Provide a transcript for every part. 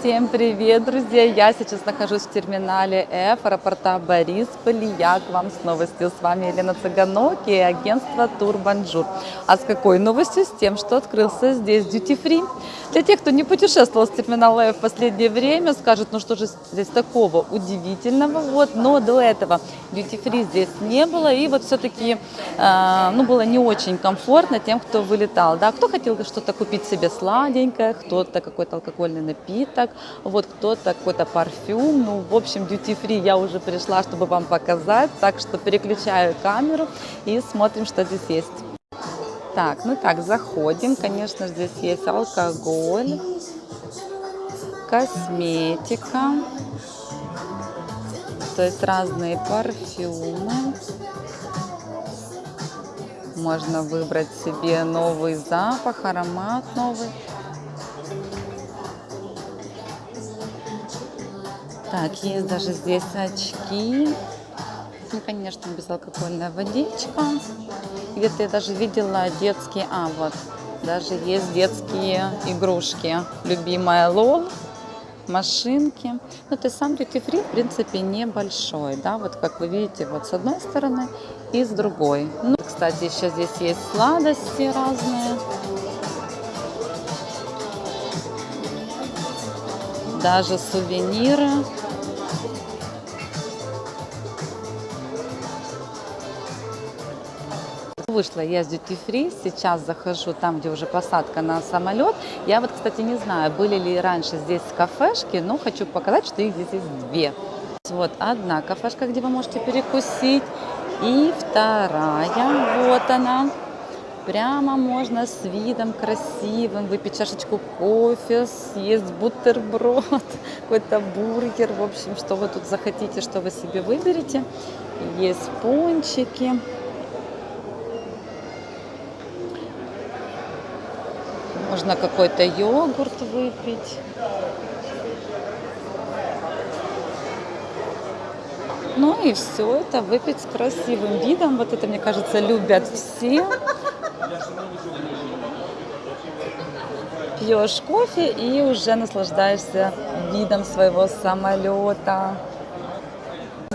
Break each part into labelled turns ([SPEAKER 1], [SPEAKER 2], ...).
[SPEAKER 1] Всем привет, друзья! Я сейчас нахожусь в терминале F аэропорта Борисполь. Я к вам с новостью. С вами Елена Цыганок и агентство Турбонжур. А с какой новостью? С тем, что открылся здесь Duty Free. Для тех, кто не путешествовал с терминала F в последнее время, скажут, ну что же здесь такого удивительного. Вот, но до этого Duty Free здесь не было. И вот все-таки э, ну, было не очень комфортно тем, кто вылетал. Да? Кто хотел что-то купить себе сладенькое, кто-то какой-то алкогольный напиток, вот кто-то какой-то парфюм. Ну, в общем, duty free я уже пришла, чтобы вам показать. Так что переключаю камеру и смотрим, что здесь есть. Так, ну так, заходим. Конечно, здесь есть алкоголь, косметика, то есть разные парфюмы. Можно выбрать себе новый запах, аромат новый. Так, есть даже здесь очки. Ну, конечно, безалкогольная водичка. Где-то я даже видела детские... А, вот. Даже есть детские игрушки. Любимая Лол, машинки. Ну, то есть сам duty free, в принципе, небольшой, да, вот как вы видите, вот с одной стороны и с другой. Ну, кстати, еще здесь есть сладости разные. Даже сувениры. Вышла я с Duty Free, сейчас захожу там, где уже посадка на самолет. Я вот, кстати, не знаю, были ли раньше здесь кафешки, но хочу показать, что их здесь есть две. Вот одна кафешка, где вы можете перекусить, и вторая, вот она. Прямо можно с видом красивым выпить чашечку кофе, съесть бутерброд, какой-то бургер. В общем, что вы тут захотите, что вы себе выберете. Есть пончики. Можно какой-то йогурт выпить. Ну и все это выпить с красивым видом. Вот это, мне кажется, любят все. Пьешь кофе и уже наслаждаешься видом своего самолета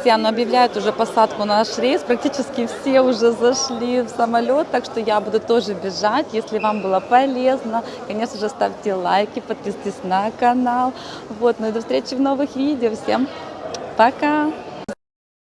[SPEAKER 1] друзья, но объявляют уже посадку на наш рейс. Практически все уже зашли в самолет, так что я буду тоже бежать. Если вам было полезно, конечно же, ставьте лайки, подписывайтесь на канал. Вот, ну и до встречи в новых видео. Всем пока!